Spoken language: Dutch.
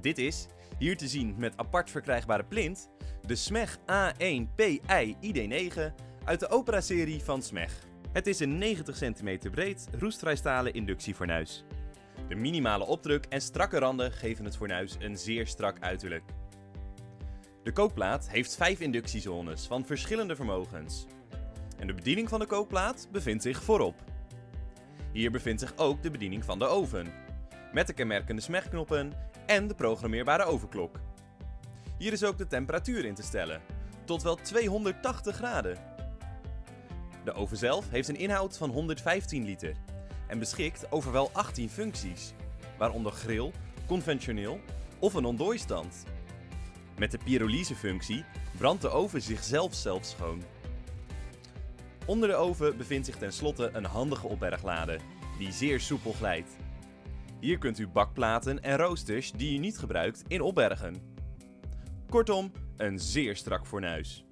Dit is, hier te zien met apart verkrijgbare plint, de SMEG A1PI ID9 uit de Opera-serie van SMEG. Het is een 90 cm breed roestvrijstalen inductiefornuis. De minimale opdruk en strakke randen geven het fornuis een zeer strak uiterlijk. De kookplaat heeft 5 inductiezones van verschillende vermogens. En de bediening van de kookplaat bevindt zich voorop. Hier bevindt zich ook de bediening van de oven, met de kenmerkende smegknoppen en de programmeerbare ovenklok. Hier is ook de temperatuur in te stellen, tot wel 280 graden. De oven zelf heeft een inhoud van 115 liter en beschikt over wel 18 functies, waaronder grill, conventioneel of een ontdooistand. Met de pyrolysefunctie brandt de oven zichzelf zelf schoon. Onder de oven bevindt zich tenslotte een handige opberglade, die zeer soepel glijdt. Hier kunt u bakplaten en roosters die u niet gebruikt in opbergen. Kortom, een zeer strak fornuis.